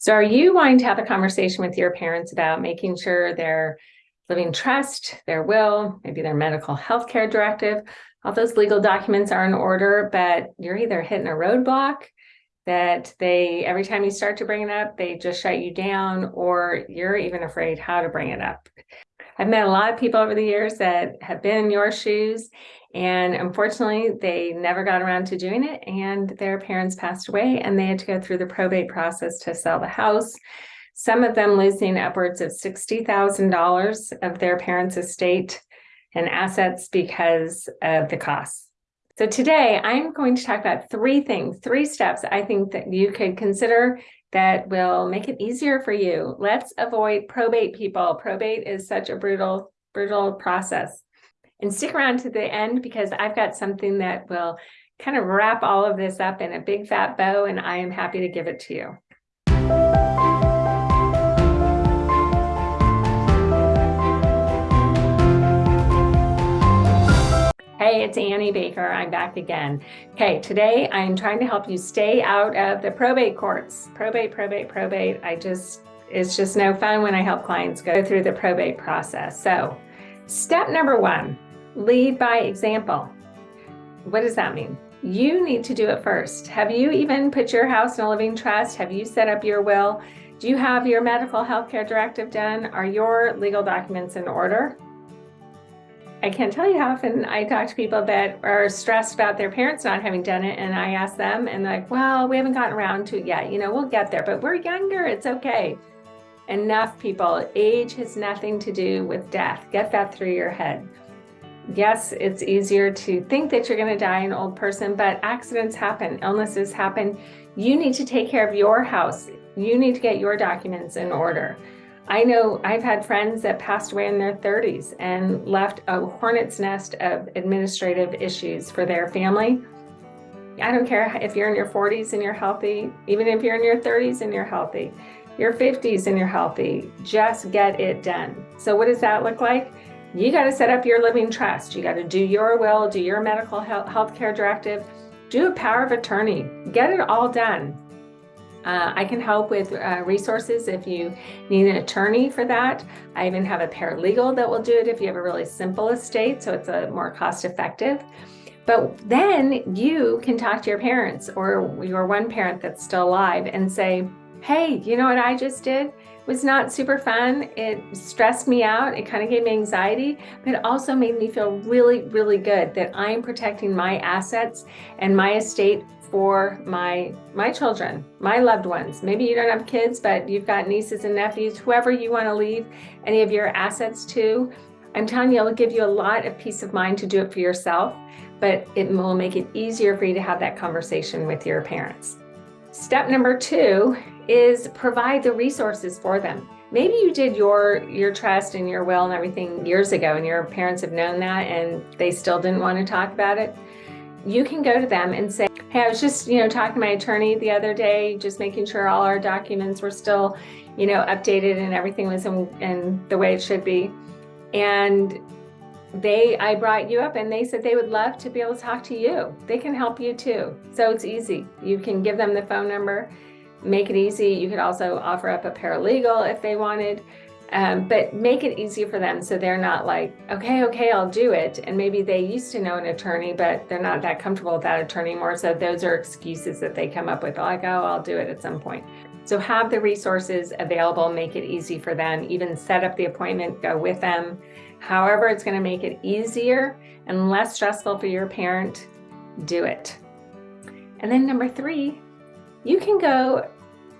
So are you wanting to have a conversation with your parents about making sure their living trust, their will, maybe their medical health care directive, all those legal documents are in order, but you're either hitting a roadblock that they, every time you start to bring it up, they just shut you down, or you're even afraid how to bring it up. I've met a lot of people over the years that have been in your shoes and unfortunately, they never got around to doing it and their parents passed away and they had to go through the probate process to sell the house. Some of them losing upwards of $60,000 of their parents' estate and assets because of the costs. So today I'm going to talk about three things, three steps I think that you could consider that will make it easier for you. Let's avoid probate people. Probate is such a brutal, brutal process. And stick around to the end because I've got something that will kind of wrap all of this up in a big fat bow and I am happy to give it to you. Hey, it's Annie Baker. I'm back again. Okay, today I'm trying to help you stay out of the probate courts. Probate, probate, probate. I just, it's just no fun when I help clients go through the probate process. So step number one, Lead by example. What does that mean? You need to do it first. Have you even put your house in a living trust? Have you set up your will? Do you have your medical health care directive done? Are your legal documents in order? I can't tell you how often I talk to people that are stressed about their parents not having done it. And I ask them and they're like, well, we haven't gotten around to it yet. You know, we'll get there, but we're younger. It's okay. Enough people. Age has nothing to do with death. Get that through your head yes, it's easier to think that you're going to die an old person, but accidents happen, illnesses happen. You need to take care of your house. You need to get your documents in order. I know I've had friends that passed away in their 30s and left a hornet's nest of administrative issues for their family. I don't care if you're in your 40s and you're healthy, even if you're in your 30s and you're healthy, your 50s and you're healthy, just get it done. So what does that look like? you got to set up your living trust. You got to do your will, do your medical health care directive, do a power of attorney, get it all done. Uh, I can help with uh, resources if you need an attorney for that. I even have a paralegal that will do it if you have a really simple estate, so it's a more cost effective. But then you can talk to your parents or your one parent that's still alive and say, hey, you know what I just did? It was not super fun. It stressed me out. It kind of gave me anxiety, but it also made me feel really, really good that I'm protecting my assets and my estate for my my children, my loved ones. Maybe you don't have kids, but you've got nieces and nephews, whoever you want to leave any of your assets to. I'm telling you, it'll give you a lot of peace of mind to do it for yourself, but it will make it easier for you to have that conversation with your parents. Step number two is provide the resources for them. Maybe you did your your trust and your will and everything years ago and your parents have known that and they still didn't want to talk about it. You can go to them and say, hey, I was just, you know, talking to my attorney the other day, just making sure all our documents were still, you know, updated and everything was in, in the way it should be. And they I brought you up and they said they would love to be able to talk to you. They can help you too. So it's easy. You can give them the phone number, make it easy. You could also offer up a paralegal if they wanted, um, but make it easy for them so they're not like, okay, okay, I'll do it. And maybe they used to know an attorney, but they're not that comfortable with that attorney anymore. So those are excuses that they come up with, like, oh, I'll do it at some point. So have the resources available, make it easy for them, even set up the appointment, go with them. However, it's gonna make it easier and less stressful for your parent, do it. And then number three, you can go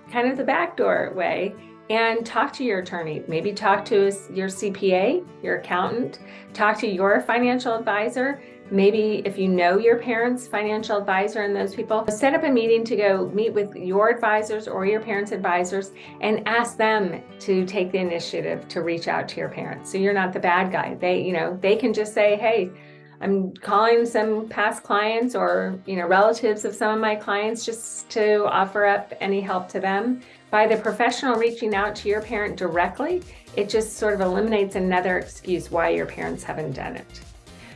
kind of the backdoor way and talk to your attorney. Maybe talk to your CPA, your accountant, talk to your financial advisor, Maybe if you know your parents' financial advisor and those people, set up a meeting to go meet with your advisors or your parents' advisors and ask them to take the initiative to reach out to your parents. So you're not the bad guy. They, you know, they can just say, hey, I'm calling some past clients or, you know, relatives of some of my clients just to offer up any help to them. By the professional reaching out to your parent directly, it just sort of eliminates another excuse why your parents haven't done it.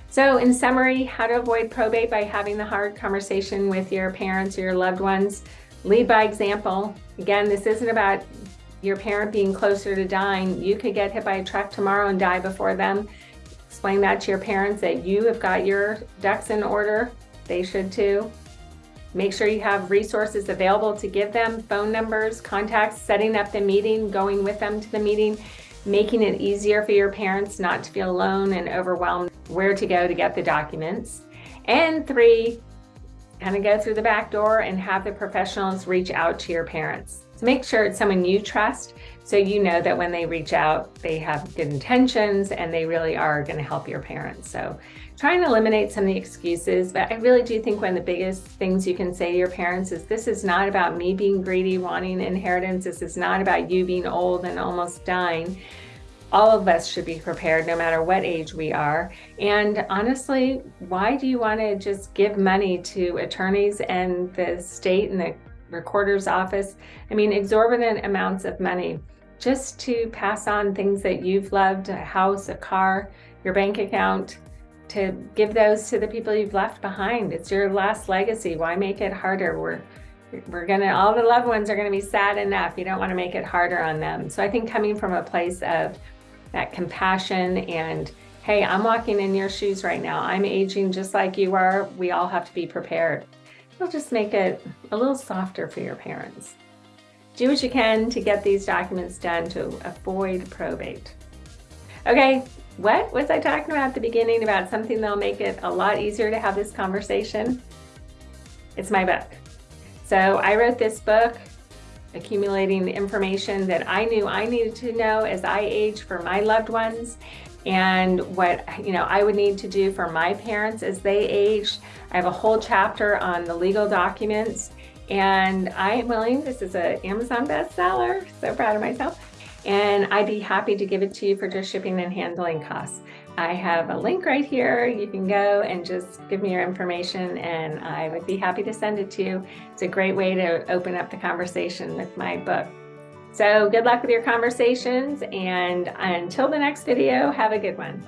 So in summary, how to avoid probate by having the hard conversation with your parents or your loved ones, lead by example, Again, this isn't about your parent being closer to dying. You could get hit by a truck tomorrow and die before them. Explain that to your parents that you have got your ducks in order. They should too. Make sure you have resources available to give them, phone numbers, contacts, setting up the meeting, going with them to the meeting, making it easier for your parents not to feel alone and overwhelmed where to go to get the documents. And three, kind of go through the back door and have the professionals reach out to your parents. So make sure it's someone you trust so you know that when they reach out, they have good intentions and they really are going to help your parents. So try and eliminate some of the excuses, but I really do think one of the biggest things you can say to your parents is this is not about me being greedy, wanting inheritance. This is not about you being old and almost dying all of us should be prepared no matter what age we are. And honestly, why do you want to just give money to attorneys and the state and the recorder's office? I mean, exorbitant amounts of money just to pass on things that you've loved, a house, a car, your bank account, to give those to the people you've left behind. It's your last legacy. Why make it harder? We're we're gonna all the loved ones are gonna be sad enough you don't want to make it harder on them so i think coming from a place of that compassion and hey, I'm walking in your shoes right now. I'm aging just like you are. We all have to be prepared. It'll just make it a little softer for your parents. Do what you can to get these documents done to avoid probate. Okay, what was I talking about at the beginning about something that'll make it a lot easier to have this conversation? It's my book. So I wrote this book accumulating information that I knew I needed to know as I age for my loved ones and what you know I would need to do for my parents as they aged. I have a whole chapter on the legal documents and I am willing, this is an Amazon bestseller, so proud of myself, and I'd be happy to give it to you for just shipping and handling costs. I have a link right here. You can go and just give me your information and I would be happy to send it to you. It's a great way to open up the conversation with my book. So good luck with your conversations and until the next video, have a good one.